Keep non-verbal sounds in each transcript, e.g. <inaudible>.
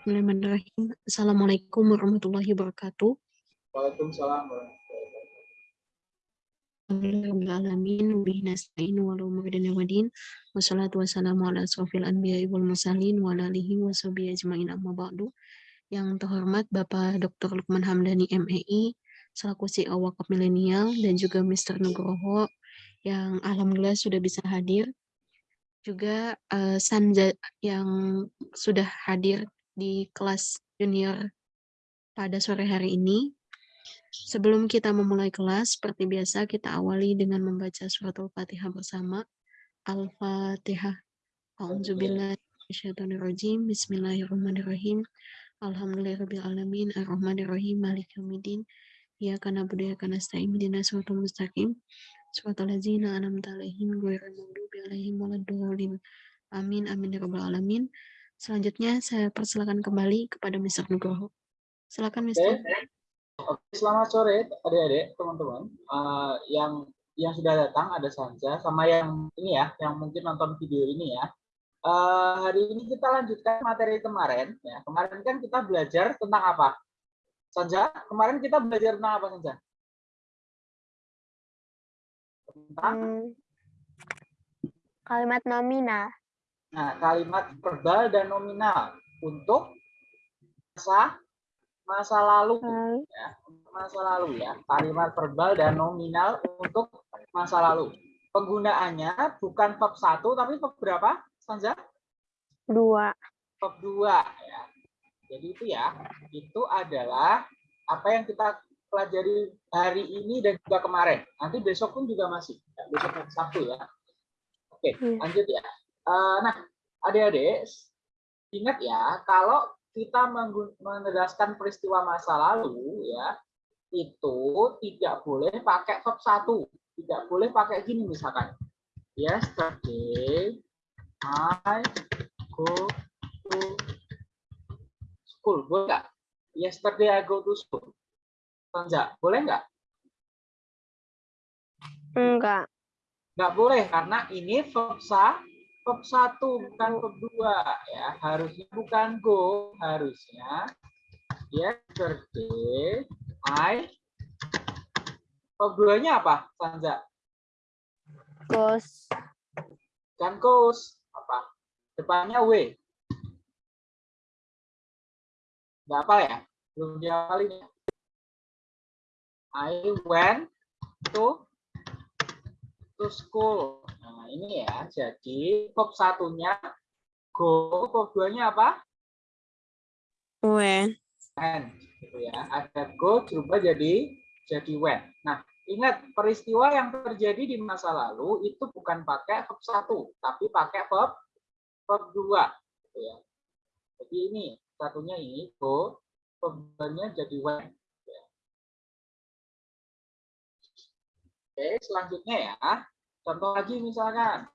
Bismillahirrahmanirrahim. Assalamualaikum warahmatullahi wabarakatuh. Waalaikumsalam. Yang terhormat Bapak Dr. Lukman Hamdani MEI selaku CEO Wakaf Milenial dan juga Mr. Nugroho yang alhamdulillah sudah bisa hadir. Juga uh, Sanja yang sudah hadir di kelas junior pada sore hari ini. Sebelum kita memulai kelas, seperti biasa kita awali dengan membaca surat Al-Fatihah bersama. Al-Fatihah. A'udzubillahiminasyaitonirrajim. Bismillahirrahmanirrahim. Alhamdulillahirrahmanirrahim. Ar-Rahmanirrahim. Malik yawmiddin. Iyyaka na'budu wa iyyaka nasta'in. Ihdinas siratal mustaqim. Siratal ladzina an'amta 'alaihim ghairil maghdubi alaihim waladdallin. Amin amin ya rabbal alamin. Selanjutnya saya persilakan kembali kepada Mr. Nugroho. Silakan Mr. Oke, selamat sore adik-adik, teman-teman. Uh, yang yang sudah datang ada Sanja sama yang ini ya, yang mungkin nonton video ini ya. Uh, hari ini kita lanjutkan materi kemarin. Ya, kemarin kan kita belajar tentang apa? Sanja, kemarin kita belajar tentang apa Sanja? Tentang hmm, kalimat nominal. Nah, kalimat verbal dan nominal untuk masa masa lalu ya, masa lalu ya. Kalimat verbal dan nominal untuk masa lalu. Penggunaannya bukan verb satu tapi verb berapa, Sanja? Dua. Verb dua ya. Jadi itu ya, itu adalah apa yang kita pelajari hari ini dan juga kemarin. Nanti besok pun juga masih. Ya, besok Sabtu ya. Oke, hmm. lanjut ya. Uh, nah, adik-adik, ingat ya, kalau kita menegaskan peristiwa masa lalu, ya, itu tidak boleh pakai verb satu, tidak boleh pakai gini misalkan. Yesterday, I go to school. Boleh nggak? Yesterday I go to school. Enggak, boleh nggak? Enggak. Enggak boleh karena ini verb verb satu bukan verb dua ya. Harusnya bukan go harusnya yesterday I. Verb duanya apa Sanja goes kan goes apa? Depannya w. Nggak apa ya? Belum diapalin ya. I went to to school ini ya. Jadi verb satunya go, verb duanya apa? When. When. Gitu ya. Ada go berubah jadi jadi when. Nah, ingat peristiwa yang terjadi di masa lalu itu bukan pakai verb satu, tapi pakai verb verb dua. Gitu ya. Jadi ini satunya ini go, verbnya jadi when. Gitu ya. Oke, selanjutnya ya. Contoh lagi misalkan.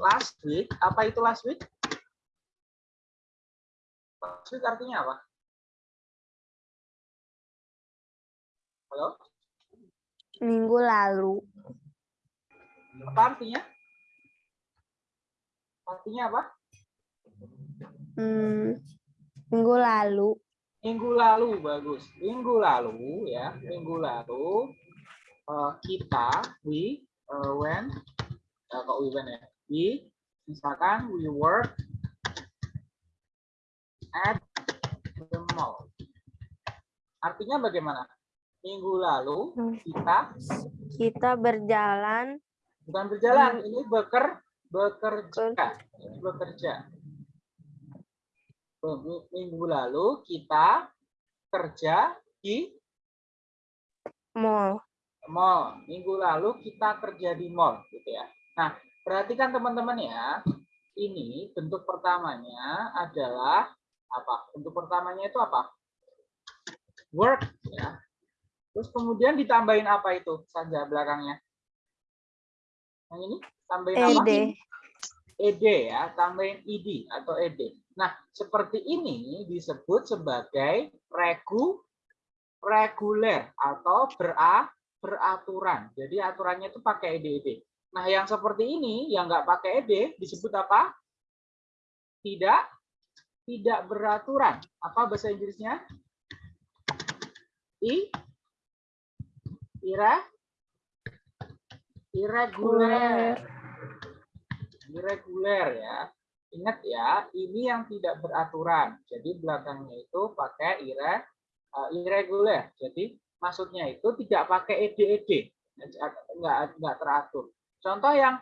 Last week, apa itu last week? Last week artinya apa? Halo? Minggu lalu. Apa artinya? Artinya apa? Hmm, minggu lalu minggu lalu bagus. Minggu lalu ya minggu lalu uh, kita we uh, when uh, kok we when ya? We misalkan we work at the mall. Artinya bagaimana? Minggu lalu kita kita berjalan bukan berjalan ini beker bekerja. Bekerja minggu lalu kita kerja di mall. Mall. Minggu lalu kita kerja di mall, gitu ya. Nah, perhatikan teman-teman ya. Ini bentuk pertamanya adalah apa? Bentuk pertamanya itu apa? Work, ya. Terus kemudian ditambahin apa itu saja belakangnya? Yang ini tambahin ed. apa? Ed ya, tambahin id atau ed. Nah, seperti ini disebut sebagai regu reguler atau bera, beraturan. Jadi aturannya itu pakai EDD. Nah, yang seperti ini yang nggak pakai ed disebut apa? Tidak tidak beraturan. Apa bahasa Inggrisnya? I ira irregular. Irregular ya. Ingat ya, ini yang tidak beraturan. Jadi belakangnya itu pakai ire, uh, irregular. Jadi maksudnya itu tidak pakai ed-ed. Enggak, enggak teratur. Contoh yang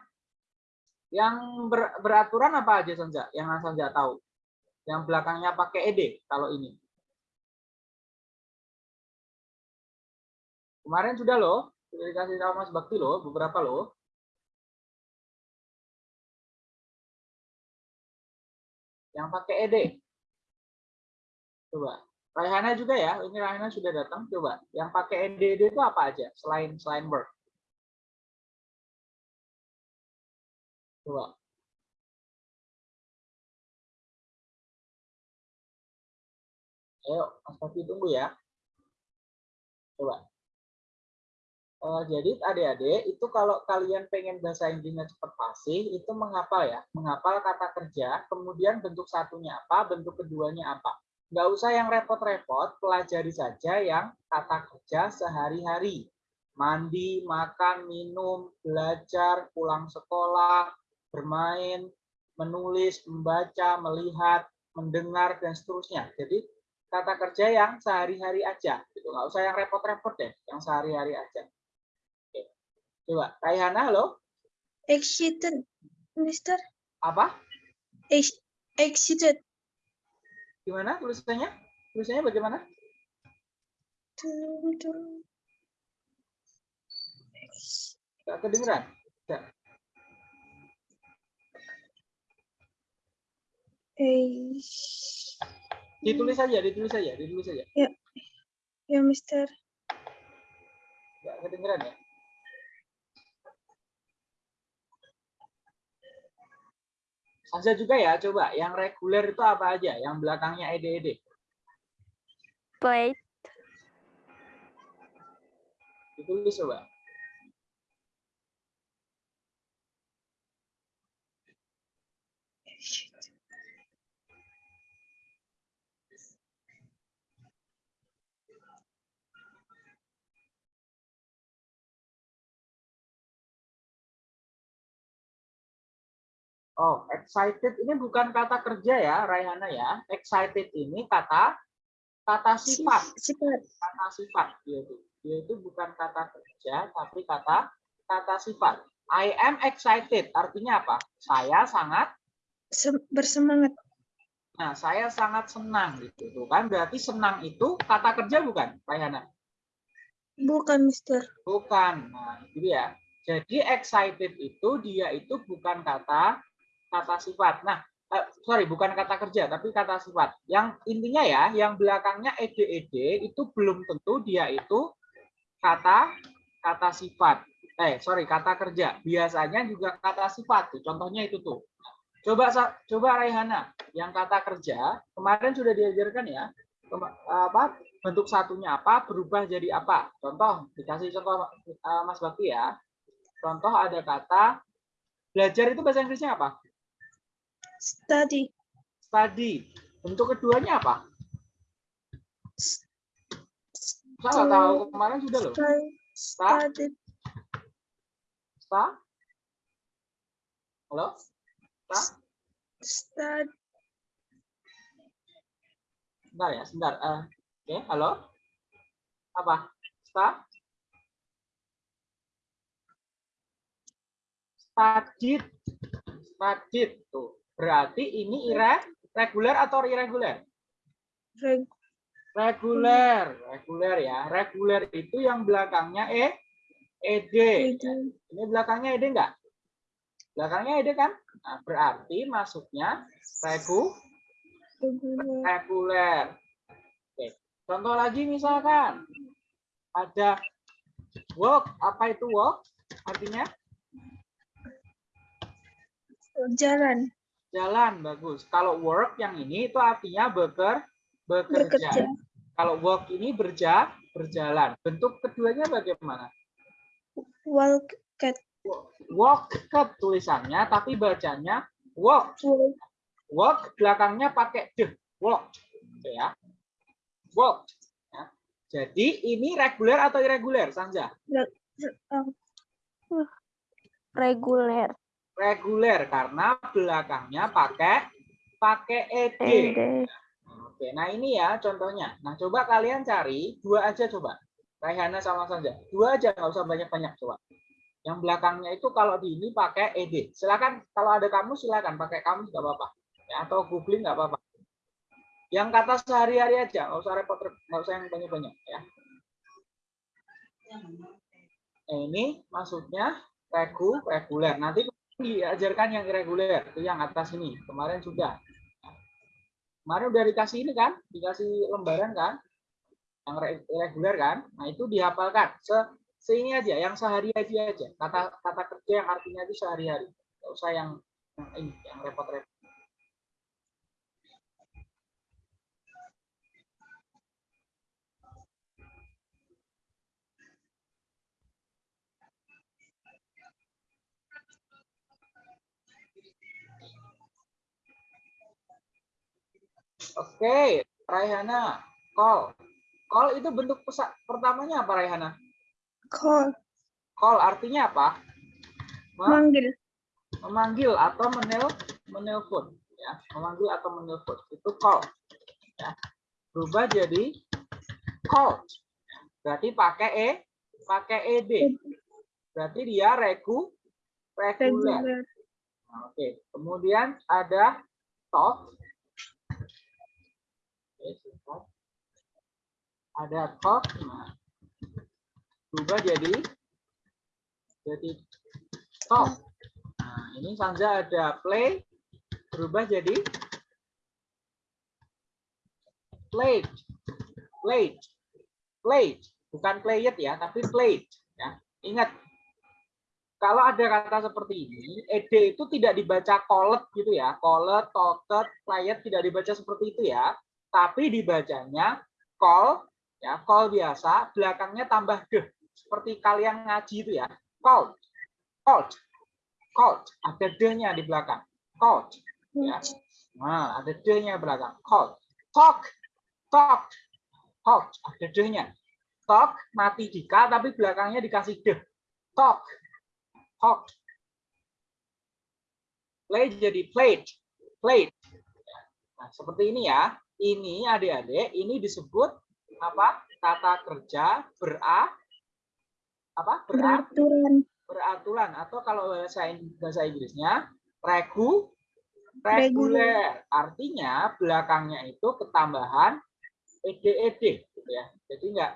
yang ber, beraturan apa aja Sanja? Yang Sanja tahu? Yang belakangnya pakai ed kalau ini. Kemarin sudah loh, sudah dikasih tahu Mas Bakti loh, beberapa loh. Yang pakai ed. Coba. Raihana juga ya, ini Raihana sudah datang. Coba, yang pakai ed itu apa aja selain selain work? Coba. Ayo, Mas Bakti tunggu ya. Coba. Uh, jadi adik-adik itu kalau kalian pengen bahasa Inggrisnya cepat fasih itu menghafal ya, menghafal kata kerja, kemudian bentuk satunya apa, bentuk keduanya apa. Nggak usah yang repot-repot, pelajari saja yang kata kerja sehari-hari. Mandi, makan, minum, belajar, pulang sekolah, bermain, menulis, membaca, melihat, mendengar, dan seterusnya. Jadi kata kerja yang sehari-hari aja, gitu. nggak usah yang repot-repot deh, yang sehari-hari aja. Coba, Raihana, halo? Excited, Mister. Apa? Ex excited. Gimana tulisannya? Tulisannya bagaimana? Gak kedengeran? Gak. Ex- Ditulis saja, ditulis saja, ditulis saja. Ya, Mister. Gak kedengeran ya? Sansa juga ya, coba. Yang reguler itu apa aja? Yang belakangnya ed-ed. Plate, Ditulis coba. Oh, excited ini bukan kata kerja ya, Raihana ya. Excited ini kata kata sifat. Sifat. kata sifat dia itu. Dia itu bukan kata kerja tapi kata kata sifat. I am excited artinya apa? Saya sangat Sem- bersemangat. nah, saya sangat senang gitu. Tuh kan berarti senang itu kata kerja bukan, Rayana? Bukan, Mister. Bukan. Nah, itu ya. Jadi excited itu dia itu bukan kata kata sifat. Nah, eh, sorry bukan kata kerja tapi kata sifat. Yang intinya ya, yang belakangnya ed-ed itu belum tentu dia itu kata kata sifat. Eh, sorry, kata kerja. Biasanya juga kata sifat. Tuh, contohnya itu tuh. Coba coba Raihana, yang kata kerja kemarin sudah diajarkan ya. Apa bentuk satunya apa berubah jadi apa. Contoh dikasih contoh eh, Mas Bakti ya. Contoh ada kata belajar itu bahasa Inggrisnya apa? Study. Study. Bentuk keduanya apa? Saya nggak tahu kemarin sudah loh. Study. Sta? Halo? Sta? Study. Sebentar ya, sebentar. Eh, Oke, halo? Apa? Sta? Studied. Studied. Tuh. Berarti ini ire, reguler atau irregular? Reg- Reguler. Reguler ya. Reguler itu yang belakangnya E, ED. Ed- Ini belakangnya ed enggak? Belakangnya ed kan? Nah, berarti masuknya regu, reguler. Oke. Contoh lagi misalkan ada walk. Apa itu walk? Artinya Jalan. Jalan. Bagus. Kalau work yang ini itu artinya beker, bekerja. Bekerja. Kalau walk ini berja, berjalan. Bentuk keduanya bagaimana? Walk. Cat. walked tulisannya, tapi bacanya walk. Walk. Walk belakangnya pakai deh, walk. Oke ya. Walk. Ya. Jadi ini reguler atau irregular, Sanja? Reguler. Reguler karena belakangnya pakai pakai ed. Ede. Oke, nah ini ya contohnya. Nah, coba kalian cari dua aja coba. Raihana sama Sanja. Dua aja, nggak usah banyak-banyak coba. Yang belakangnya itu kalau di ini pakai ed. Silakan kalau ada kamu silakan pakai kamu nggak apa-apa. Ya, atau googling nggak apa-apa. Yang kata sehari-hari aja, nggak usah repot, nggak usah yang banyak-banyak ya. Nah, ini maksudnya regu, reguler. Nanti diajarkan yang irreguler, itu yang atas ini. Kemarin sudah. Kemarin udah dikasih ini kan, dikasih lembaran kan, yang re- irreguler kan. Nah itu dihafalkan. Se, ini aja, yang sehari-hari aja. Kata kata kerja yang artinya itu sehari-hari. Nggak usah yang yang ini, yang repot-repot. Oke, Raihana, call. Call itu bentuk pesa- pertamanya apa Raihana? call. Call artinya apa? Me- Manggil. memanggil atau menel menelpon ya memanggil atau menelpon itu call ya berubah jadi call berarti pakai e pakai ed berarti dia regu reguler oke kemudian ada talk Oke, sebentar. Ada nah, berubah jadi jadi talk Nah, ini Sanja ada play berubah jadi played. Played. Played. Bukan played ya, tapi played ya. Ingat kalau ada kata seperti ini, ed itu tidak dibaca called gitu ya. Called, talked, played tidak dibaca seperti itu ya. Tapi dibacanya call ya, call biasa, belakangnya tambah deh. Seperti kalian ngaji itu ya. Called. Called called ada d-nya di belakang. Called ya. Nah ada d-nya di belakang. Called talk talk talk. Ada d-nya talk mati di k tapi belakangnya dikasih d talk talk. Play jadi played played. Nah seperti ini ya. Ini adik-adik ini disebut apa? Kata kerja bera. Apa? Bera? Peraturan. beraturan atau kalau bahasa bahasa Inggrisnya regu. Reguler. artinya belakangnya itu ketambahan ed ed gitu ya. Jadi nggak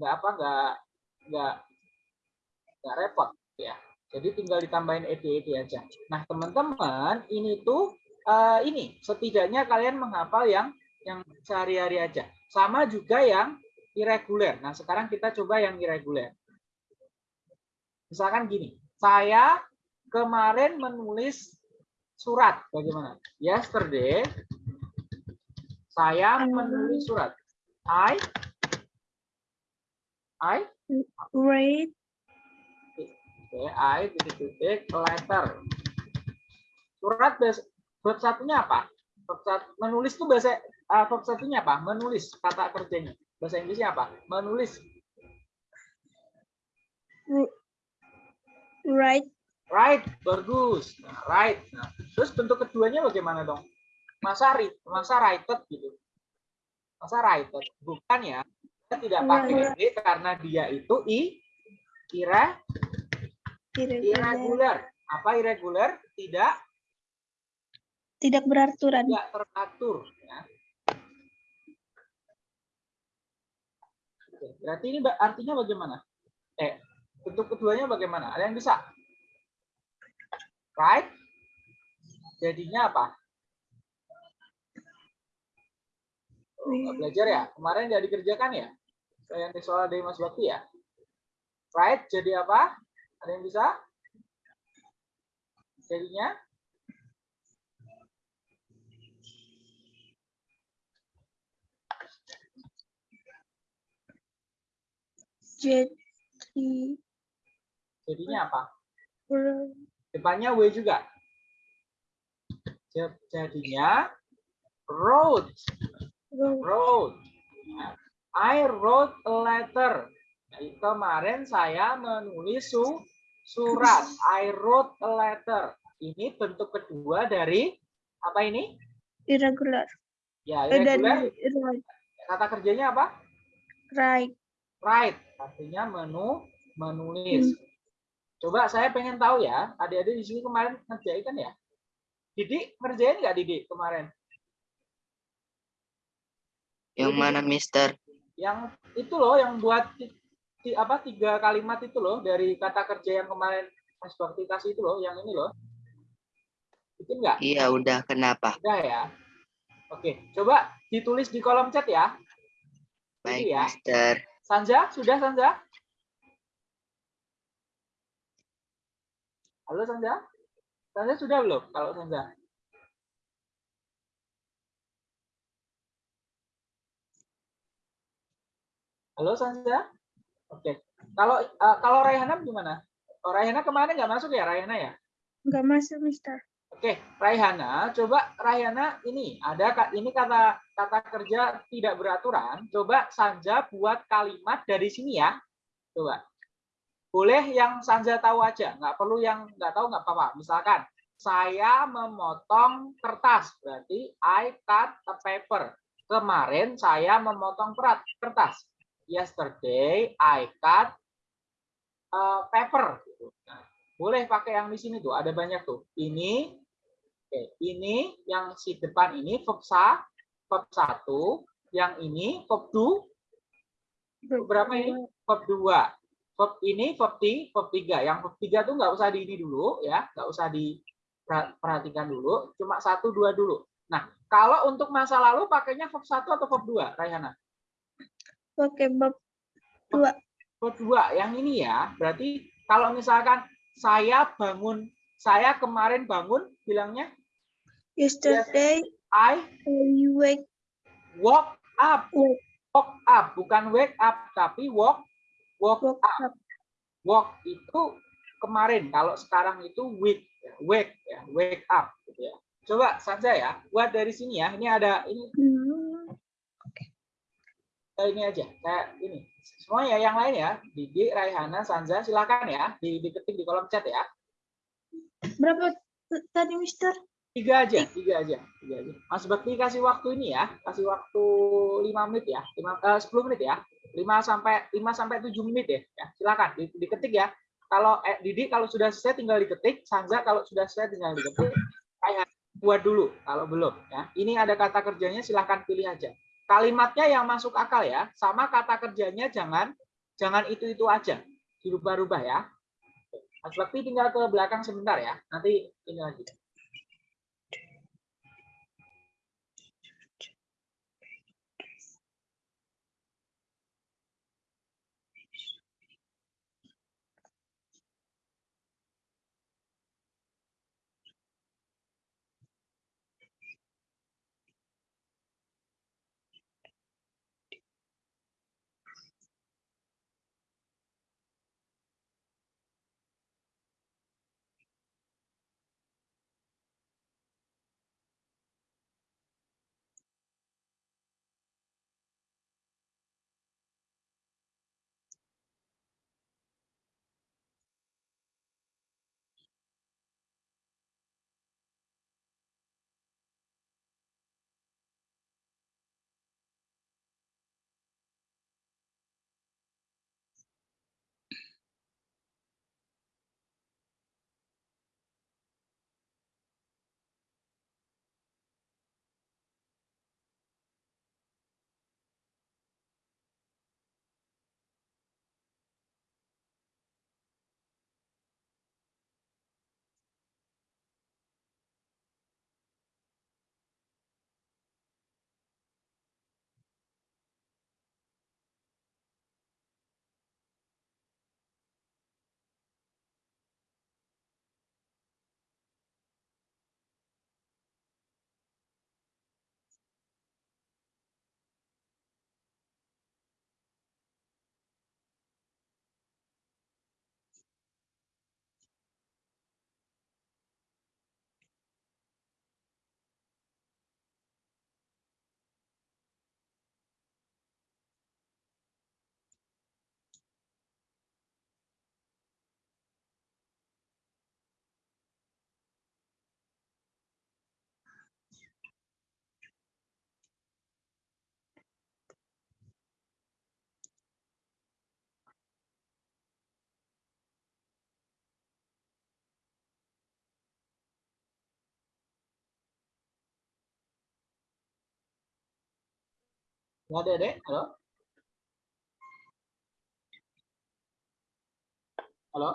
nggak apa nggak nggak nggak repot ya. Jadi tinggal ditambahin ed ed aja. Nah teman-teman ini tuh eh, ini setidaknya kalian menghafal yang yang sehari-hari aja sama juga yang irreguler nah sekarang kita coba yang irreguler Misalkan gini, saya kemarin menulis surat. Bagaimana? Yesterday, saya menulis surat. I, I, Read. okay, I titik-titik letter. Surat bahasa- verb satunya apa? Verb sat- menulis itu bahasa uh, verb satunya apa? Menulis kata kerjanya. Bahasa Inggrisnya apa? Menulis. Write. Right, bagus. Nah, right. Nah, terus bentuk keduanya bagaimana dong? Masa ri- masa righted gitu. Masa righted. Bukan ya. Kita tidak Iya, pakai iya. ed karena dia itu i ira Irregular. irregular. Apa irregular? Tidak Tidak beraturan. tidak teratur ya. Oke, Berarti ini artinya bagaimana? Eh, bentuk keduanya bagaimana? Ada yang bisa? Right? Jadinya apa? Oh, belajar ya? Kemarin nggak dikerjakan ya? Saya yang soal dari Mas Bakti ya? Right? Jadi apa? Ada yang bisa? Jadinya? Jadi Jadinya apa? Depannya W juga. Ja- Jadinya wrote, ro- wrote. I wrote a letter. Jadi kemarin saya menulis su- surat. I wrote a letter. Ini bentuk kedua dari apa ini? Irregular. Ya, Eh, irregular. right. Kata kerjanya apa? Right. Write. Artinya menu menulis. Coba saya pengen tahu ya, adik-adik di sini kemarin ngerjain kan ya? Didik ngerjain nggak Didik kemarin? Yang mana, Mister? Yang itu loh, yang buat ti- apa tiga kalimat itu loh dari kata kerja yang kemarin Mas Bakti kasih itu loh, yang ini loh. Itu enggak? Iya, udah. Kenapa? Udah ya. Oke, coba ditulis di kolom chat ya. Baik, ya. Mister. Sanja, sudah Sanja? Halo Sanja? Sanja sudah belum? Kalau Sanja? Halo Sanja? Oke. Kalau eh, kalau Raihana gimana? Oh, Raihana kemarin nggak masuk ya Raihana ya? Enggak masuk, Mister. Oke, Raihana, coba Raihana ini ada ini kata kata kerja tidak beraturan. Coba Sanja buat kalimat dari sini ya. Coba. Boleh yang Sanja tahu aja, nggak perlu yang nggak tahu nggak apa-apa. Misalkan saya memotong kertas, berarti I cut a paper. Kemarin saya memotong perat kertas. Yesterday I cut a paper. Gitu. Nah, boleh pakai yang di sini tuh, ada banyak tuh. Ini, oke, ini yang si depan ini verb verb satu, yang ini verb du, berapa ini? Verb dua. Verb ini verb ti, verb tiga. Yang verb tiga tuh nggak usah di ini dulu ya, nggak usah diperhatikan dulu, cuma satu dua dulu. Nah, kalau untuk masa lalu pakainya verb satu atau verb dua, Raihana? Oke, bab Verb dua, yang ini ya, berarti kalau misalkan saya bangun, saya kemarin bangun, bilangnya yesterday I wake woke up. Wake. Woke up, bukan wake up, tapi walk, walk woke up. up. Walk itu kemarin, kalau sekarang itu wake, ya, wake, ya, wake up. Gitu ya. Coba saja ya, buat dari sini ya. Ini ada ini Hmm, ini aja, kayak ini. Semua ya yang lain ya, Didi, Raihana, Sanza, silakan ya, di, diketik di kolom chat ya. Berapa tadi, Mister? Tiga aja, tiga aja, tiga aja. Mas Bakti kasih waktu ini ya, kasih waktu lima menit ya, lima, eh, 10 menit ya, lima sampai lima sampai tujuh menit ya. ya silakan di- diketik ya. Kalau eh, Didi kalau sudah selesai tinggal diketik, Sanza kalau sudah selesai tinggal diketik. Kayak buat dulu kalau belum ya. Ini ada kata kerjanya silahkan pilih aja. Kalimatnya yang masuk akal ya, sama kata kerjanya jangan jangan itu itu aja, dirubah-rubah ya. Mas Bakti tinggal ke belakang sebentar ya, nanti ini lagi. Nggak ada, Dek? Halo? Halo?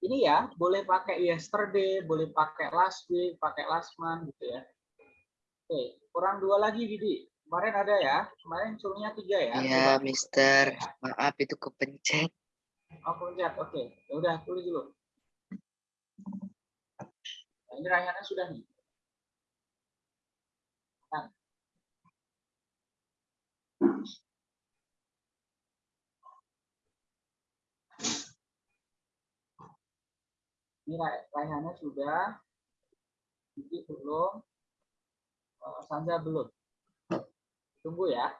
Ini ya, boleh pakai yesterday, boleh pakai last week, pakai last month gitu ya. Oke, kurang dua lagi, Didi. Kemarin ada ya, kemarin suruhnya tiga ya. Iya. Mister. Maaf itu kepencet. Oh, pencet. Oke. Ya udah, tulis dulu. Nah, ini Raihana sudah nih. Nah. Ini Raihana sudah. Didi belum. Eh, Sanja belum. Tunggu ya.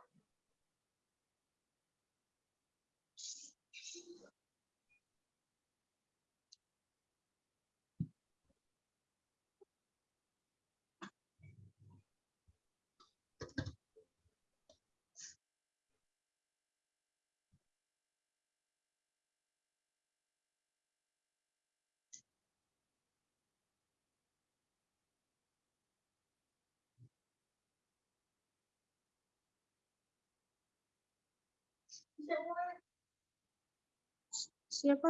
Siapa?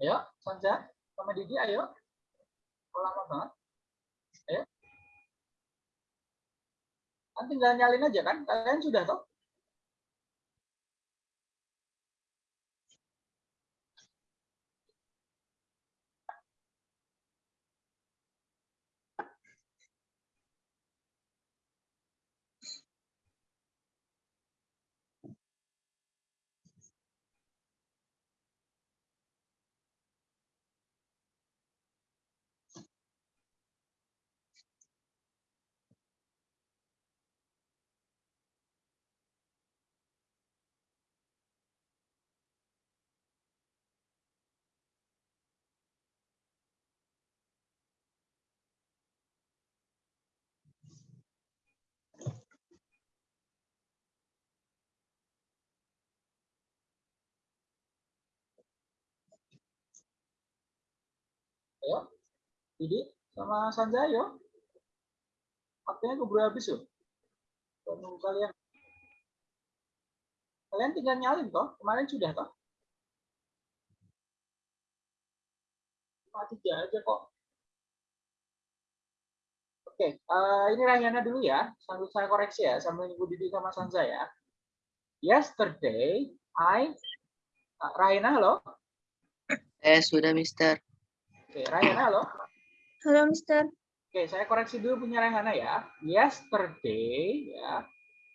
Ayo, Sanja sama Didi, ayo. Lama banget? Ayo. Kan tinggal nyalin aja kan? Kalian sudah toh? Ayo. Didi sama Sanja, ayo. Waktunya keburu habis yuk. Tunggu kalian. Kalian tinggal nyalin toh? Kemarin sudah toh? Tiga aja kok. Oke, eh, ini Rahyana dulu ya. Sambil saya koreksi ya, sambil nunggu Didi sama Sanza ya. Yesterday, I... Ah, Rahyana, halo? Eh, sudah, Mister. Oke, Rahyana, halo? Halo, Mister. Oke, saya koreksi dulu punya Raihana ya. Yesterday, ya,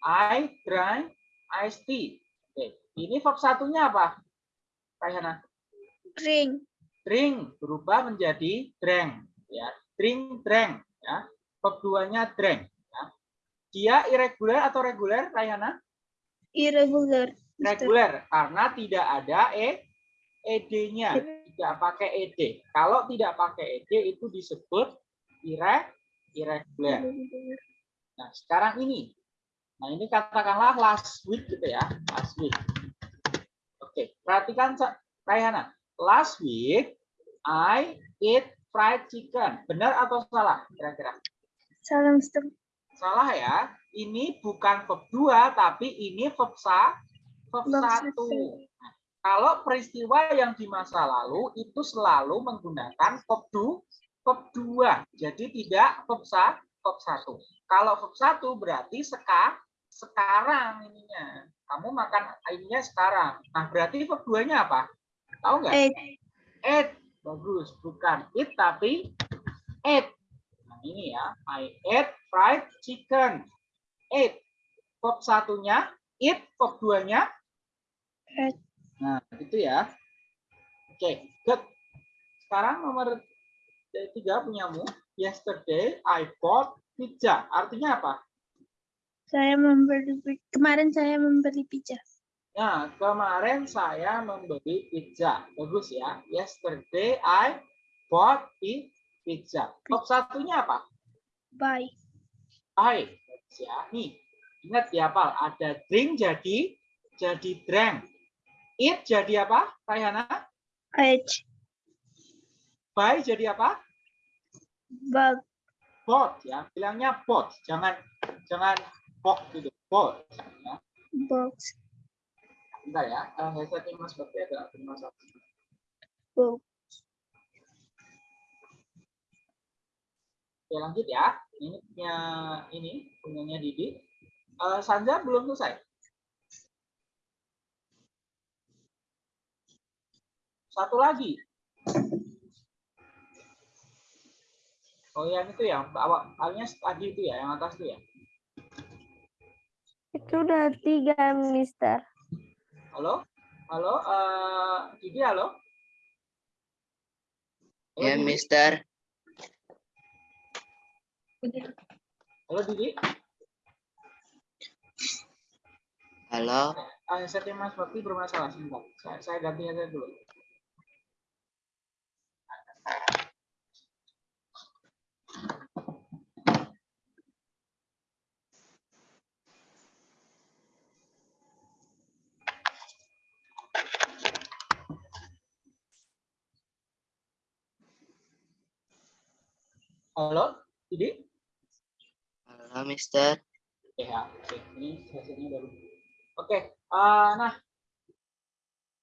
I drank iced tea. Oke, ini verb satunya apa? Raihana? Drink. Drink berubah menjadi drank. Ya, drink, drank. Ya, verb duanya drank. Ya. Dia irregular atau reguler, Raihana? Irregular. Reguler, karena tidak ada e, ed-nya. Tidak pakai ed. Kalau tidak pakai ed itu disebut ire, irregular. Nah, sekarang ini. Nah, ini katakanlah last week gitu ya. Last week. Oke, perhatikan Raihana. Last week, I eat fried chicken. Benar atau salah kira-kira? Salam, Mister. Salah ya. Ini bukan verb 2, tapi ini verb, sa, Verb 1. Kalau peristiwa yang di masa lalu itu selalu menggunakan verb 2, verb 2. Jadi tidak verb 1, verb 1. Kalau verb 1 berarti seka, sekarang ininya. Kamu makan ininya sekarang. Nah, berarti verb 2-nya apa? Tahu nggak? Eat. Eat. Bagus. Bukan eat tapi eat. Nah, ini ya. I ate fried chicken. Eat. Verb satunya eat, verb 2-nya Eat. Nah, itu ya. Oke, good. Sekarang nomor tiga punyamu. Yesterday I bought pizza. Artinya apa? Saya membeli kemarin saya membeli pizza. Nah, kemarin saya membeli pizza. Bagus ya. Yesterday I bought pi- pizza. Verb satunya apa? Buy. Bagus ya. Nih, ingat ya, Pal. Ada drink jadi jadi drank. Eat jadi apa, Rayana? Eat. Buy jadi apa? Bug. Bought ya. Bilangnya bought. Jangan jangan bought gitu. Bought. Ya. Box. Bentar ya. Eh, saya setting mas seperti ada masalah. Book. Oke, lanjut ya. Ini punya ini punyanya Didi. Eh, Sanja belum selesai. Satu lagi. Oh yang itu ya, bawah awalnya tadi itu ya, yang atas itu ya. Itu udah tiga, Mister. Halo, halo, eh Didi halo. Halo, Ya, Didi? Mister. Halo Didi. Halo. Ah, setting Mas Bakti bermasalah sebentar. Saya, saya ganti aja dulu. Halo, Didi? Halo, Mister. Ya, oke. Ini sesinya baru. Oke, eh, nah.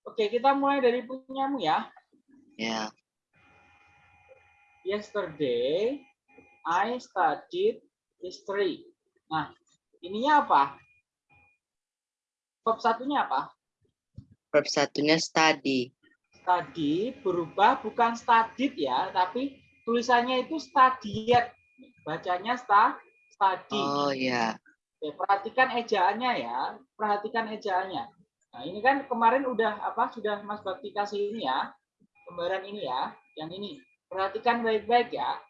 Oke, kita mulai dari punyamu ya. Ya. Yesterday, I studied history. Nah, ininya apa? Verb satunya apa? Verb satunya study. Study berubah bukan studied ya, tapi tulisannya itu studied. Bacanya sta, study. Oh, ya. Oke, perhatikan ejaannya ya. Perhatikan ejaannya. Nah, ini kan kemarin udah apa sudah Mas Bakti kasih ini ya. Gambaran ini ya, yang ini. Perhatikan baik-baik ya.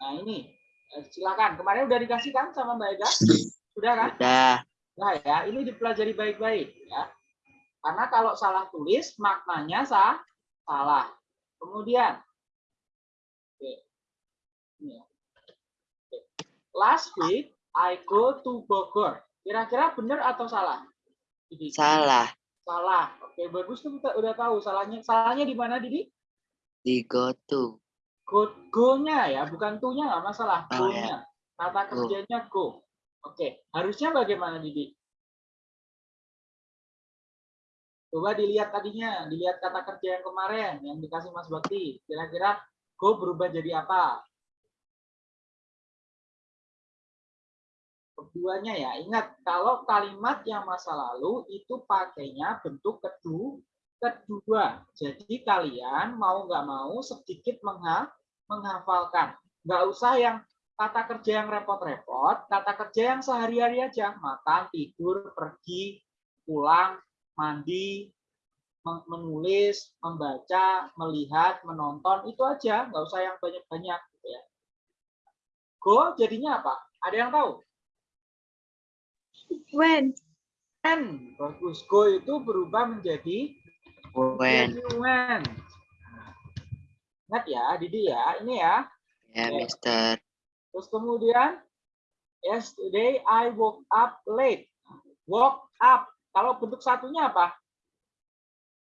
Nah, ini. Eh, Silakan. Kemarin udah dikasih kan sama Mbak Ega? Sudah kan? Udah. Nah, ya, ini dipelajari baik-baik ya. Karena kalau salah tulis maknanya sah, salah. Kemudian Oke. Ini ya. Oke. Last week I go to Bogor. Kira-kira benar atau salah? Didi? Salah. Salah. Oke, bagus tuh kita udah tahu salahnya. Salahnya di mana, Didi? Di go to. Go, go-nya ya, bukan to-nya nggak masalah. Oh, Go-nya. Kata kerjanya go. Oke, harusnya bagaimana, Didi? Coba dilihat tadinya, dilihat kata kerja yang kemarin yang dikasih Mas Bakti. Kira-kira go berubah jadi apa? Keduanya ya, ingat kalau kalimat yang masa lalu itu pakainya bentuk kedua, kedua. Jadi kalian mau nggak mau sedikit mengha, menghafalkan. Nggak usah yang kata kerja yang repot-repot, kata kerja yang sehari-hari aja. Makan, tidur, pergi, pulang, mandi, men- menulis, membaca, melihat, menonton, itu aja. Nggak usah yang banyak-banyak. Gitu ya. Go jadinya apa? Ada yang tahu? When. When. Bagus. Go itu berubah menjadi When. when. Ingat ya, Didi ya. Ini ya. Ya, Mister. Terus kemudian, yesterday I woke up late. Woke up. Kalau bentuk satunya apa?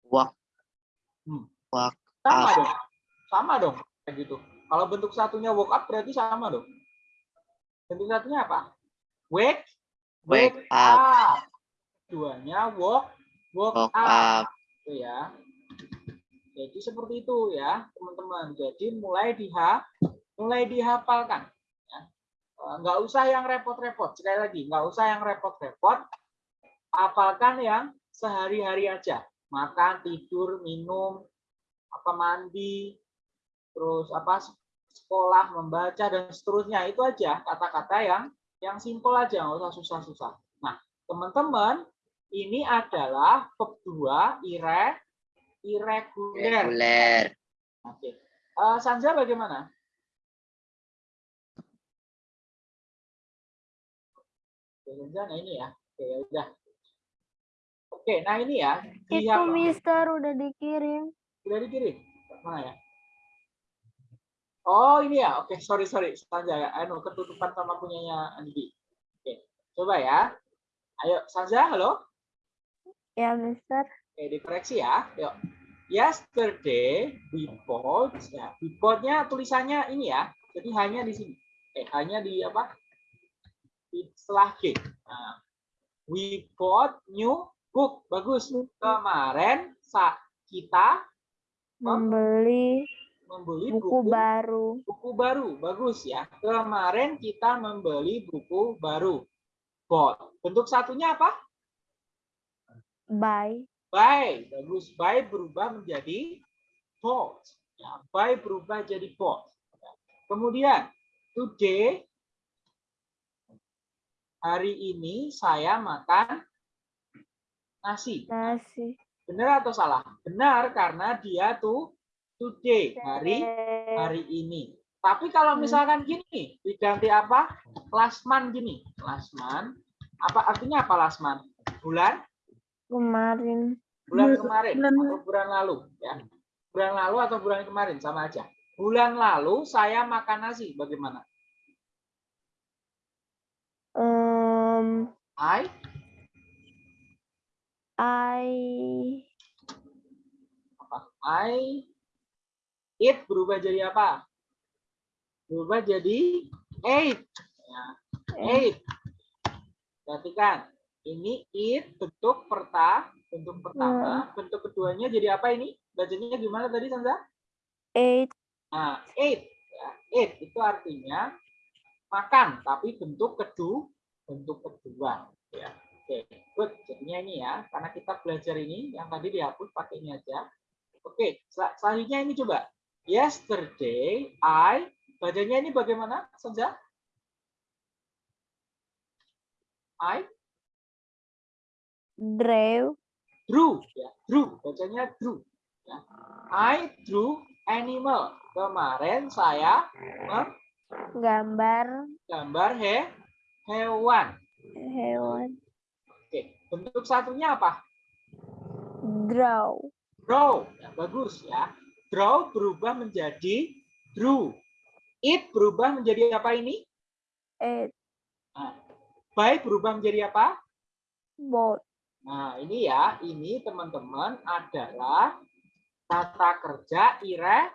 Walk. Hmm. Walk. Sama Up. dong. Sama dong. Kayak gitu. Kalau bentuk satunya woke up berarti sama dong. Bentuk satunya apa? Wake. Wake up. Duanya woke. Woke, Walk up. up. Itu ya. Jadi seperti itu ya, teman-teman. Jadi mulai di H mulai dihafalkan. Ya. Eh, Nggak usah yang repot-repot. Sekali lagi, nggak usah yang repot-repot. Hafalkan yang sehari-hari aja. Makan, tidur, minum, apa mandi, terus apa sekolah, membaca dan seterusnya itu aja kata-kata yang yang simpel aja, nggak usah susah-susah. Nah, teman-teman, ini adalah verb 2 ire, irregular. Reguler. Oke. Eh, Sanja bagaimana? Sanja, nah ini ya. Oke, ya udah. Oke, nah ini ya. Itu Mister udah dikirim. Udah dikirim? Mana ya? Oh, ini ya. Oke, sorry, sorry. Sanja. Anu, ketutupan sama punyanya Andi. Oke, coba ya. Ayo, Sanja, halo? Ya Mister. Oke, dikoreksi ya. Yuk. Yesterday we bought ya. We bought-nya tulisannya ini ya. Jadi hanya di sini. Eh, hanya di apa? Di setelah G. Nah, we bought new book. Bagus. Kemarin sa kita Membeli membeli buku buku baru. buku baru. Bagus ya. Kemarin kita membeli buku baru. Bought. Bentuk satunya apa? Buy. Buy, bagus. Buy berubah menjadi bought. Ya, buy berubah jadi bought. Kemudian, today, hari ini saya makan nasi. Nasi. Benar atau salah? Benar, karena dia tuh today, hari hari ini. Tapi kalau Hmm. misalkan gini, diganti apa? Lasman gini. Lasman. Apa artinya apa lasman? Bulan? Kemarin. bulan Bul- kemarin bulan atau bulan lalu ya bulan lalu atau bulan kemarin sama aja bulan lalu saya makan nasi bagaimana Um, I I apa I it berubah jadi apa? Berubah jadi eight. Ya, eight. Perhatikan ini it bentuk perta bentuk pertama. Bentuk keduanya jadi apa ini? Bacanya gimana tadi Sanza ate Nah, eight, ya, eight itu artinya makan, tapi bentuk kedua, bentuk kedua. Ya, oke, good. Jadinya ini ya, karena kita belajar ini, yang tadi dihapus pakai ini aja. Oke, sel- selanjutnya ini coba. Yesterday, I, bacanya ini bagaimana, Senja? I drew drew, ya, drew, bacanya drew. Ya. I drew animal. Kemarin saya gambar gambar he, hewan. hewan. Oke, bentuk satunya apa? Draw. Draw. Ya, bagus ya. Draw berubah menjadi drew. It berubah menjadi apa ini? Ate. By berubah menjadi apa? Bought. Nah, ini ya, ini teman-teman adalah kata kerja ire,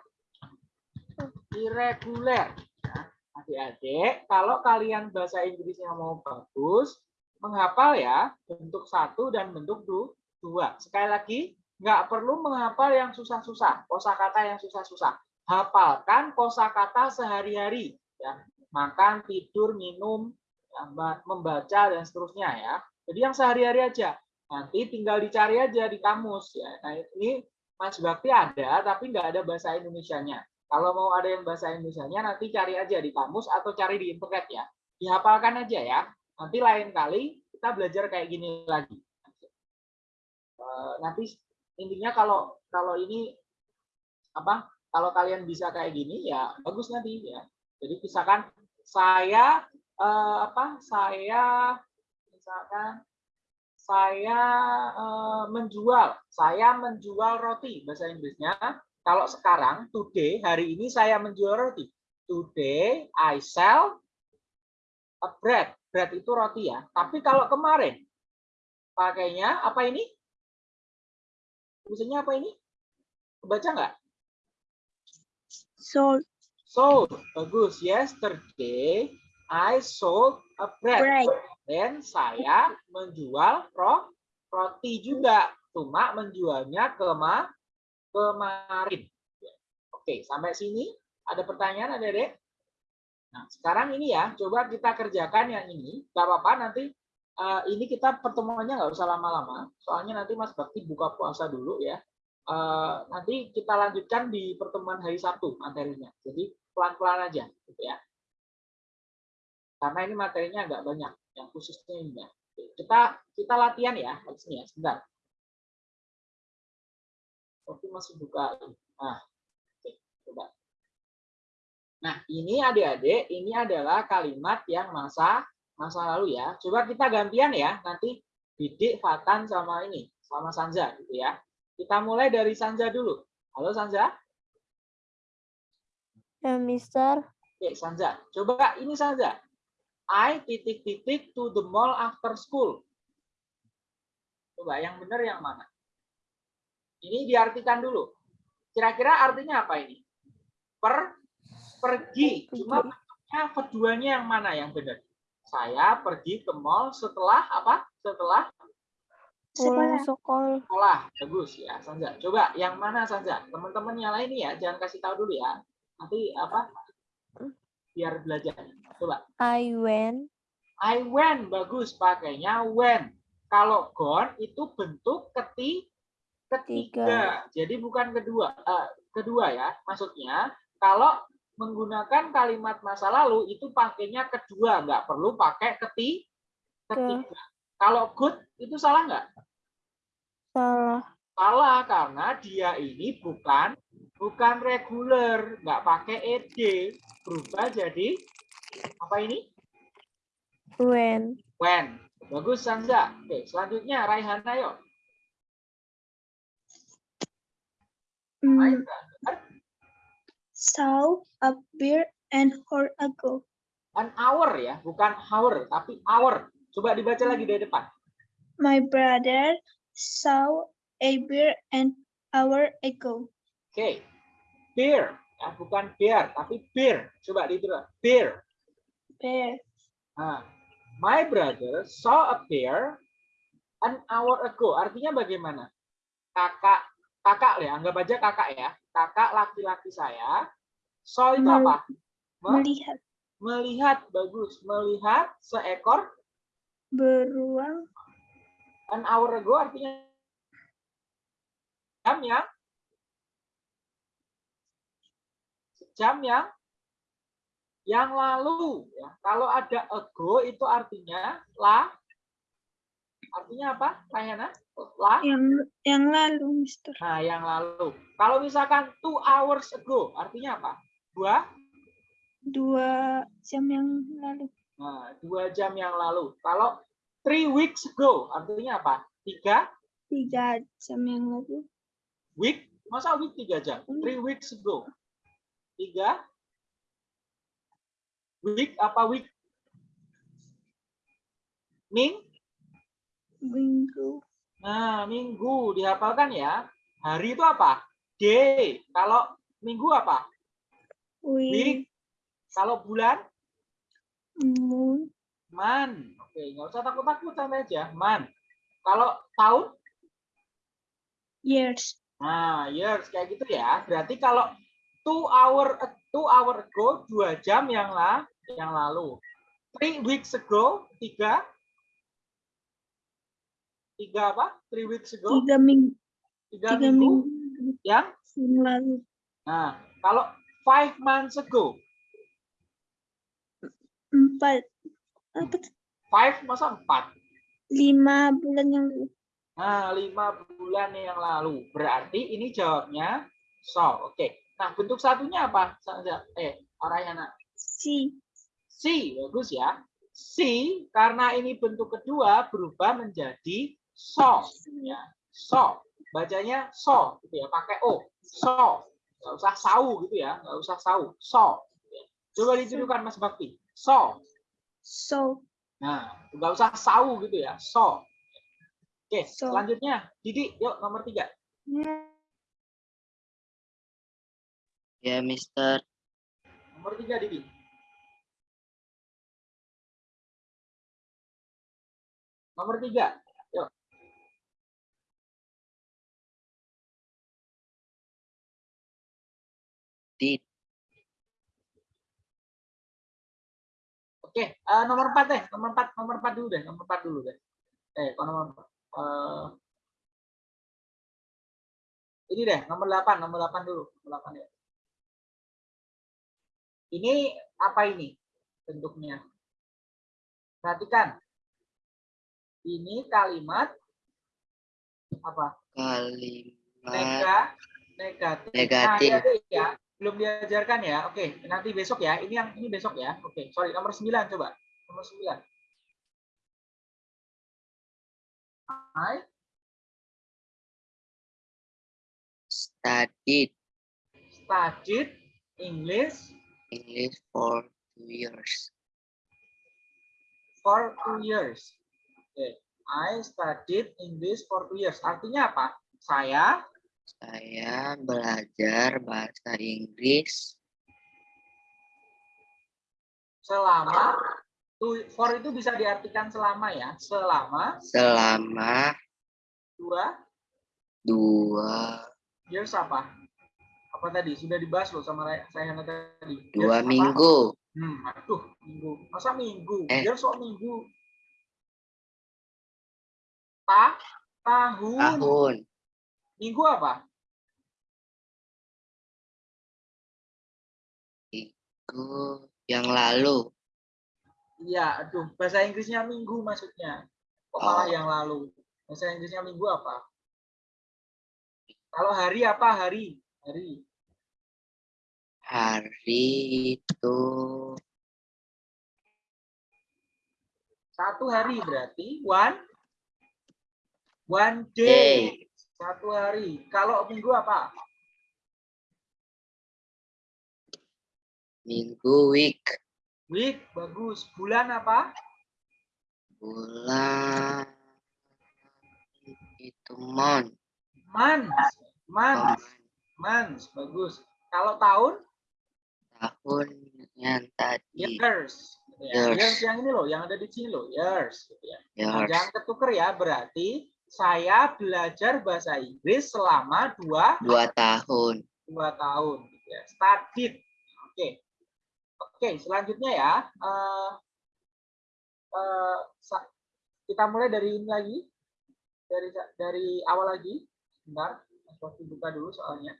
irregular. Ya, Adik-adik, kalau kalian bahasa Inggrisnya mau bagus, menghafal ya bentuk satu dan bentuk du- dua. Sekali lagi, nggak perlu menghafal yang susah-susah, kosakata yang susah-susah. Hafalkan kosakata sehari-hari. Ya. Makan, tidur, minum, ya, ba- membaca, dan seterusnya ya. Jadi yang sehari-hari aja. Nanti tinggal dicari aja di kamus. ya. Nah ini Mas Bakti ada, tapi nggak ada bahasa Indonesianya. Kalau mau ada yang bahasa Indonesianya, nanti cari aja di kamus atau cari di internet ya. Dihafalkan aja ya. Nanti lain kali kita belajar kayak gini lagi. Eh, nanti intinya kalau kalau ini apa? Kalau kalian bisa kayak gini ya bagus nanti ya. Jadi misalkan saya eh, apa? Saya misalkan saya eh, menjual, saya menjual roti bahasa Inggrisnya. Kalau sekarang today hari ini saya menjual roti. Today I sell a bread. Bread itu roti ya. Tapi kalau kemarin pakainya apa ini? Tulisannya apa ini? Kebaca nggak? Sold. Sold. Bagus. Yesterday I sold a bread. Bread. Dan saya menjual ro roti juga. Cuma menjualnya kema kemarin. Oke, sampai sini ada pertanyaan ada dek? Nah, sekarang ini ya, coba kita kerjakan yang ini. Gak apa-apa, nanti eh, ini kita pertemuannya nggak usah lama-lama. Soalnya nanti Mas Bakti buka puasa dulu ya. Eh, nanti kita lanjutkan di pertemuan hari Sabtu materinya. Jadi pelan-pelan aja, gitu ya. Karena ini materinya agak banyak, yang khususnya ini ya. Kita kita latihan ya, sini ya, sebentar. Oke, masih buka. Nah, oke, coba. Nah, ini adik-adik, ini adalah kalimat yang masa masa lalu ya. Coba kita gantian ya, nanti Bidik, Fatan sama ini, sama Sanza gitu ya. Kita mulai dari Sanza dulu. Halo Sanza. Ya, Mister. Oke, Sanza. Coba ini Sanza. I titik-titik to the mall after school. Coba yang benar yang mana? Ini diartikan dulu. Kira-kira artinya apa ini? Per pergi. Cuma bentuknya keduanya yang mana yang benar? Saya pergi ke mall setelah apa? Setelah Pulang Sekolah. sekolah. Bagus ya, Sanza. Coba yang mana Sanza? Teman-teman yang lain ya, jangan kasih tahu dulu ya. Nanti apa? Biar belajar. Coba. I went. I went bagus pakainya when. Kalau gone itu bentuk keti ketiga. Jadi bukan kedua. eh, kedua ya. Maksudnya kalau menggunakan kalimat masa lalu itu pakainya kedua, nggak perlu pakai keti ketiga. Kalau good itu salah nggak? Salah. Salah karena dia ini bukan bukan reguler, nggak pakai ed, berubah jadi apa ini? When. When. Bagus Sanza. Oke, selanjutnya Raihana yuk. Mm, Raihana. Saw a bear an hour ago. An hour ya, bukan hour, tapi hour. Coba dibaca lagi dari depan. My brother saw a bear an hour ago. Oke. Bear. Ya, bukan bear, tapi bear. Coba diterus. Bear. Bear. Nah, my brother saw a bear an hour ago. Artinya bagaimana? Kakak, kakak ya, anggap aja kakak ya. Kakak laki-laki saya. Saw itu Mel- apa? Me- Melihat Melihat, bagus. Melihat seekor beruang an hour ago artinya jam yang jam yang yang lalu ya. Kalau ada ago itu artinya la artinya apa? Layana? La. yang yang lalu, Mister. Nah, yang lalu. Kalau misalkan two hours ago artinya apa? Dua Dua jam yang lalu. Nah, dua jam yang lalu. Kalau three weeks ago artinya apa? Tiga Tiga jam yang lalu. week. Masa week tiga jam? Three weeks ago. Tiga week apa week? Ming? Minggu. Nah, minggu dihafalkan ya. Hari itu apa? Day. Kalau minggu apa? Week. Week. Kalau bulan? Moon. Man. Oke, nggak usah takut-takut santai aja. Man. Kalau tahun? Years. Nah, years kayak gitu ya. Berarti kalau two hour two hour ago dua jam yang lah yang lalu. Three weeks ago tiga tiga apa? Three weeks ago Tiga minggu. tiga, Tiga minggu, minggu yang. lalu. Nah, kalau five months ago Empat. Apa? five masa empat. Lima bulan yang lalu. Nah, lima bulan yang lalu. Berarti ini jawabnya so. Oke. Nah, bentuk satunya apa? Eh, Arayana. Si. C, bagus ya. C karena ini bentuk kedua berubah menjadi so, ya. So, bacanya so, gitu ya, pakai o. So, nggak usah sau gitu ya, nggak usah sau. So. ya. Coba dituduhkan Mas Bakti. So. So. Nah, nggak usah sau gitu ya. So. Oke, So. selanjutnya Didi, yuk nomor tiga. Ya, Mister. Nomor tiga Didi. Nomor tiga. Did Oke, eh, nomor 4 deh, nomor 4, nomor 4 dulu deh, nomor 4 dulu deh. Eh, kok nomor 4? Eh, ini deh, nomor 8, nomor 8 dulu, nomor 8 ya. Ini apa ini bentuknya? Perhatikan. Ini kalimat apa? Kalimat Nega, negatif. Negatif. Nah, adik-adik ya, belum diajarkan ya. Oke, nanti besok ya. Ini yang ini besok ya. Oke, sorry nomor 9 coba. Nomor 9. I studied studied English English for two years. for two years. Oke, I studied English for two years. Artinya apa? Saya Saya belajar bahasa Inggris selama for itu bisa diartikan selama ya. Selama selama dua dua years apa? Apa tadi? Sudah dibahas loh sama saya tadi. Years dua apa? minggu. Hmm, aduh, minggu. Masa minggu? Eh. Years kok minggu? Ta, tahun. Tahun Minggu apa? itu yang lalu. Iya, aduh, bahasa Inggrisnya minggu maksudnya. Kok malah Oh. yang lalu? Bahasa Inggrisnya minggu apa? Kalau hari apa hari? Hari. Hari itu Satu hari berarti one one day. day. Satu hari. Kalau minggu apa? Minggu week. Week, bagus. Bulan apa? Bulan itu month. Month. Month. Month, bagus. Kalau tahun? tahun yang tadi. Years. Gitu ya. Years. Years yang ini loh, yang ada di sini loh. Years. Gitu ya. Nah, Years. jangan ketuker ya, berarti saya belajar bahasa Inggris selama dua, Dua tahun. dua tahun. Gitu ya. Studied. Oke. Oke, selanjutnya ya. eh, sa- kita mulai dari ini lagi. Dari dari awal lagi. Sebentar, waktu buka dulu soalnya.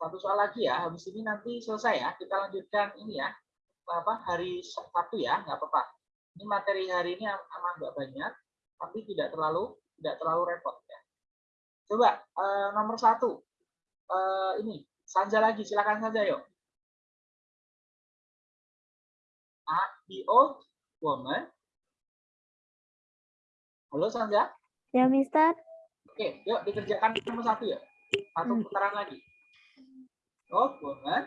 Satu soal lagi ya, habis ini nanti selesai ya. Kita lanjutkan ini ya. Apa hari Sabtu ya, nggak apa-apa. Ini materi hari ini aman nggak banyak, tapi tidak terlalu tidak terlalu repot ya. Coba eh, nomor satu, Eh, ini Sanja lagi, silakan saja yuk. A, the old woman. Halo Sanja. Ya, Mister. Oke, yuk dikerjakan nomor satu ya. Satu Hmm. putaran lagi. Old woman.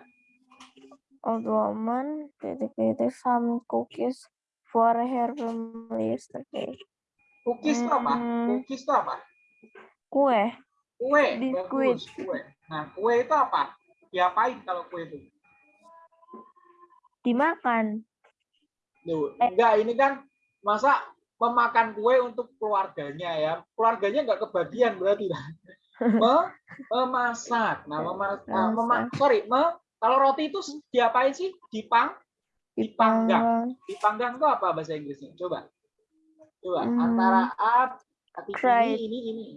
Old woman dedicated some cookies for her family yesterday. Cookies itu apa? Hmm. Cookies itu apa? Kue. Kue. Biskuit. Bagus, kue. Nah, kue itu apa? Diapain kalau kue itu? Dimakan. Loh, Eh. enggak, ini kan masa memakan kue untuk keluarganya ya. Keluarganya enggak kebagian berarti. <laughs> Me- memasak. Nah, mema- ah, mema- Masak. sorry, me- kalau roti itu diapain sih? Dipang? Dipanggang. Dipanggang. Dipanggang itu apa bahasa Inggrisnya? Coba. Coba Hmm. antara up hati Fried. ini ini ini.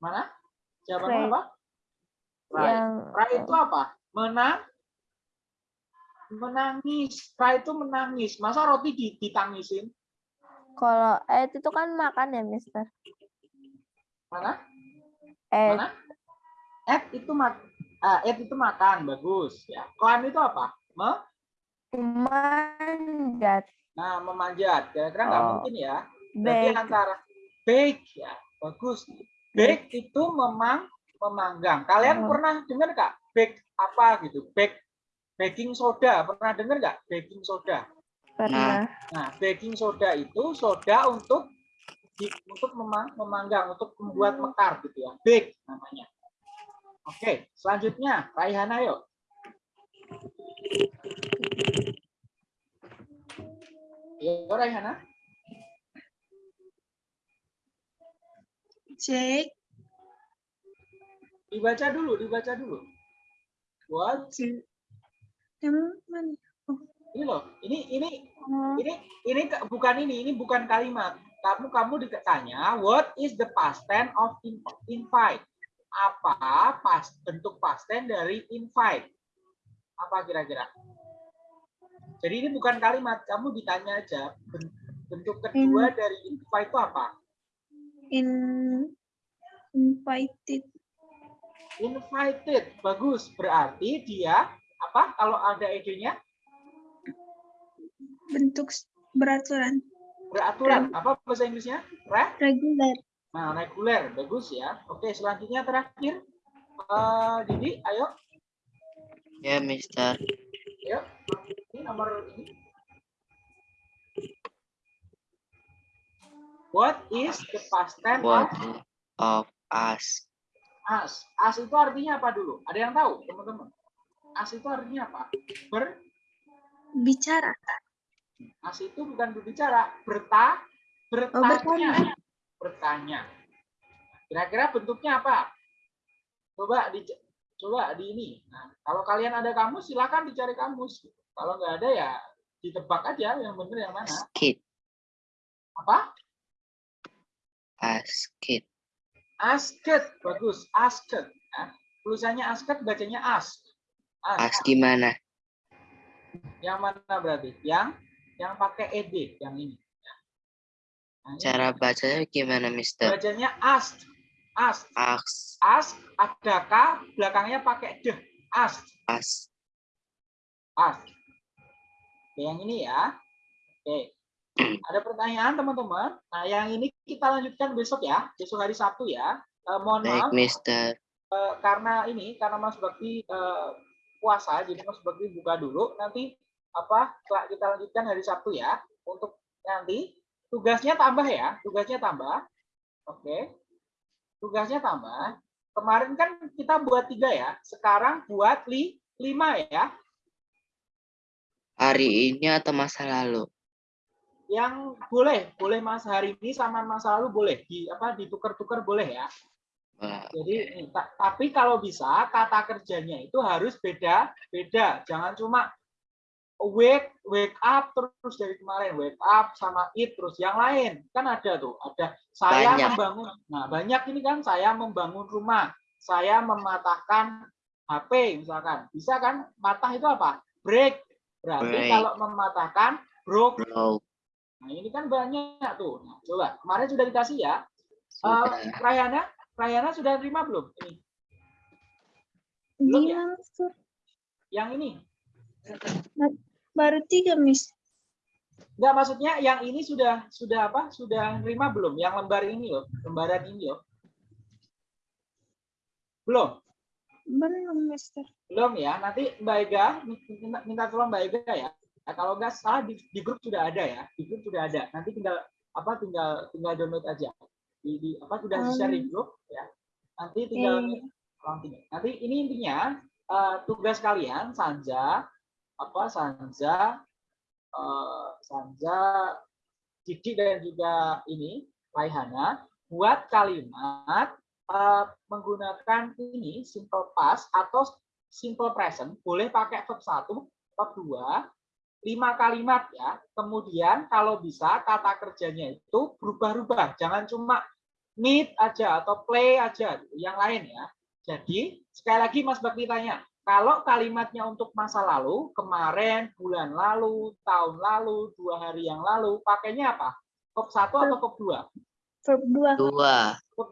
Mana? Jawabannya apa? Right. Yang Cry itu apa? Menang menangis. Cry itu menangis. Masa roti di- ditangisin? kalau eh itu kan makan ya, Mister. Mana? Eh, Mana? Ed itu mak ah, Ed itu makan, bagus ya. Climb itu apa? Me manjat. Nah, memanjat. Kira-kira nggak Oh. mungkin ya. Berarti Bake. antara bake ya, bagus. Bake itu memang memanggang. Kalian Oh. pernah dengar nggak bake apa gitu? Bake baking soda. Pernah dengar nggak baking soda? Pernah. Nah, baking soda itu soda untuk di- untuk memang, memanggang, untuk membuat mekar gitu ya. Bake namanya. Oke, selanjutnya Raihana yuk. Yuk Raihana. Jake, Dibaca dulu, dibaca dulu. What? Yang mana? Ini loh, ini ini Oh, ini ini bukan ini, ini bukan kalimat. Kamu kamu ditanya what is the past tense of in- invite? Apa pas bentuk past tense dari invite? Apa kira-kira? Jadi ini bukan kalimat, kamu ditanya aja ben- bentuk kedua dari invite itu apa? in invited. Invited, bagus. Berarti dia apa? Kalau ada ide-nya Bentuk beraturan. beraturan. Apa bahasa Inggrisnya? Re? Regular. Nah, reguler, bagus ya. Oke, selanjutnya terakhir. Eh, Didi, ayo, Ya, Mister. ayo. Nomor ini. What is the past tense What of of us? as? As itu artinya apa dulu? Ada yang tahu, teman-teman? As itu artinya apa? Ber, Bicara. as itu bukan berbicara, berta, bertanya. bertanya. Kira-kira bentuknya apa? Coba di coba di ini. Nah, kalau kalian ada kamus silakan dicari kamus. Kalau nggak ada ya ditebak aja yang benar yang mana. Asked. Apa? Asked. Asked. Bagus. Asked. Nah, tulisannya asked bacanya ask. As Ask. gimana? Yang mana berarti? Yang yang pakai ed yang ini. Nah, ini Cara bacanya gimana, Mister? bacanya ask. Ask. As. Ask ada k belakangnya pakai deh. Ask. As. Ask. Oke, yang ini ya. Oke. Ada pertanyaan teman-teman? Nah, yang ini kita lanjutkan besok ya, besok hari Sabtu ya. Eh, mohon Baik, maaf Mister. eh, karena ini karena Mas Bakti eh, puasa, jadi Mas Bakti buka dulu. Nanti apa kita lanjutkan hari Sabtu ya. Untuk nanti tugasnya tambah ya, tugasnya tambah. Oke, tugasnya tambah. Kemarin kan kita buat tiga ya, sekarang buat li, lima ya. Hari ini atau masa lalu? yang boleh boleh mas hari ini sama masa lalu boleh. Di apa ditukar-tukar boleh ya. Jadi ta- tapi kalau bisa kata kerjanya itu harus beda beda. Jangan cuma wake wake up terus dari kemarin wake up sama it terus. Yang lain kan ada tuh ada saya Banyak. membangun nah banyak ini kan saya membangun rumah saya mematahkan HP misalkan. Bisa kan matah itu apa? Break berarti Break. kalau mematahkan broke bro. Nah, ini kan banyak tuh. Nah, coba. Kemarin sudah dikasih ya. Eh, Sudah. Rayana, Rayana sudah terima belum? Ini. Belum ya? Langsung Yang ini. baru tiga, Miss. Enggak, maksudnya yang ini sudah sudah apa? Sudah terima belum? Yang lembar ini loh, lembaran ini loh. Belum. Belum, Mister. Belum ya. Nanti Mbak Ega minta, minta tolong Mbak Ega ya. Nah, kalau nggak salah di, di grup sudah ada ya. Di grup sudah ada. Nanti tinggal apa tinggal tinggal download aja. Di, di apa sudah di share di grup ya. Nanti tinggal Orang tiga. Nanti ini intinya eh, tugas kalian Sanja apa Sanja eh, Sanja Didi dan juga ini Raihana buat kalimat eh, menggunakan ini simple past atau simple present boleh pakai verb 1, verb 2, lima kalimat ya. Kemudian kalau bisa kata kerjanya itu berubah-ubah, jangan cuma meet aja atau play aja, gitu. yang lain ya. Jadi, sekali lagi Mas Bakti tanya, kalau kalimatnya untuk masa lalu, kemarin, bulan lalu, tahun lalu, dua hari yang lalu, pakainya apa? Verb 1 atau verb 2? Verb dua. Dua. Verb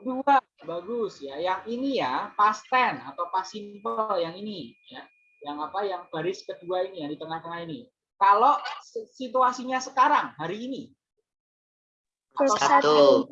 2, bagus ya. Yang ini ya, past tense atau past simple yang ini ya. Yang apa? Yang baris kedua ini, yang di tengah-tengah ini. Kalau situasinya sekarang, hari ini, Verb Satu.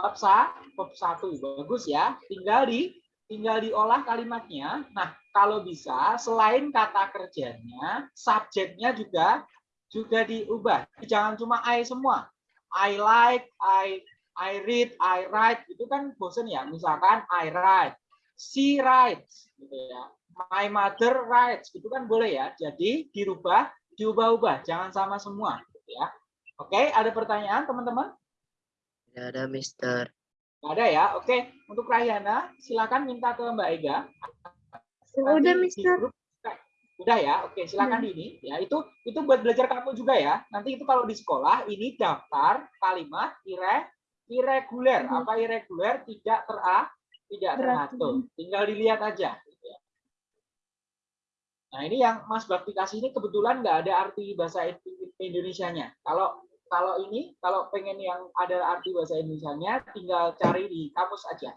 bab sa, bab satu bagus ya. Tinggal di tinggal diolah kalimatnya. Nah, kalau bisa selain kata kerjanya, subjeknya juga juga diubah. Jangan cuma I semua. I like, I I read, I write itu kan bosen ya. Misalkan I write, she writes gitu ya. My mother writes itu kan boleh ya. Jadi dirubah, diubah-ubah, jangan sama semua gitu ya. Oke, ada pertanyaan teman-teman? Tidak ada, Mister. Nggak ada ya. Oke, untuk Rahyana, silakan minta ke Mbak Ega. Udah, Nanti di Mister. grup Udah ya, oke silakan ini ya itu itu buat belajar kamu juga ya. Nanti itu kalau di sekolah ini daftar kalimat ire irregular. Mhm. Apa irregular? Tidak tera tidak Teratur. Tinggal dilihat aja. Nah ini yang Mas Bakti kasih ini kebetulan nggak ada arti bahasa Indonesia-nya. Kalau kalau ini kalau pengen yang ada arti bahasa Indonesia-nya tinggal cari di kamus aja.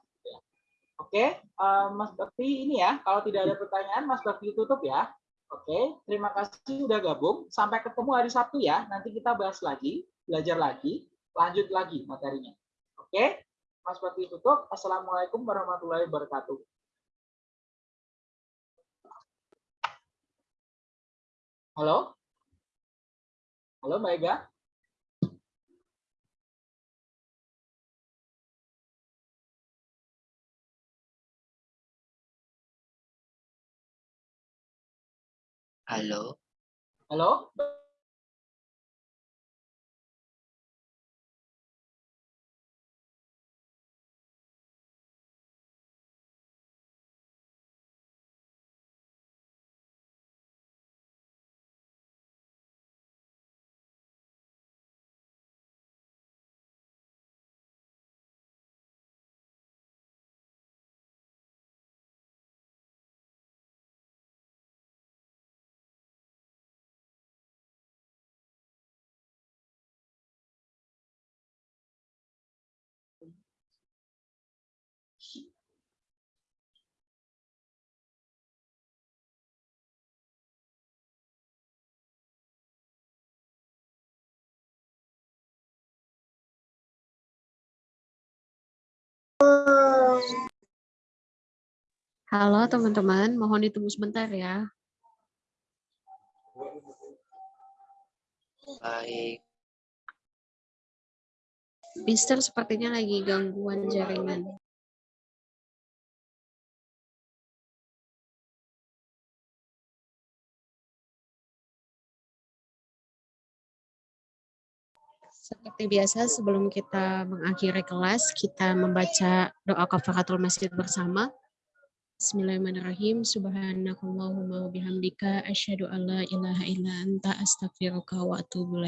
Oke, eh, Mas Bakti ini ya. Kalau tidak ada pertanyaan, Mas Bakti tutup ya. Oke, terima kasih sudah gabung. Sampai ketemu hari Sabtu ya. Nanti kita bahas lagi, belajar lagi, lanjut lagi materinya. Oke, Mas Bakti tutup. Assalamualaikum warahmatullahi wabarakatuh. Halo? Halo Mbak Ega? Halo. Halo? Halo teman-teman, mohon ditunggu sebentar ya. Baik. Mister sepertinya lagi gangguan jaringan. Seperti biasa, sebelum kita mengakhiri kelas, kita membaca doa kafaratul masjid bersama. Bismillahirrahmanirrahim. Subhanakallahumma wa bihamdika asyhadu an la ilaha illa anta astaghfiruka wa atubu.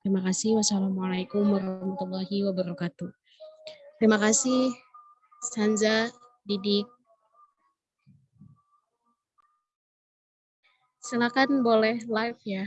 Terima kasih. Wassalamualaikum warahmatullahi wabarakatuh. Terima kasih Sanza, Didik. Silakan boleh live ya.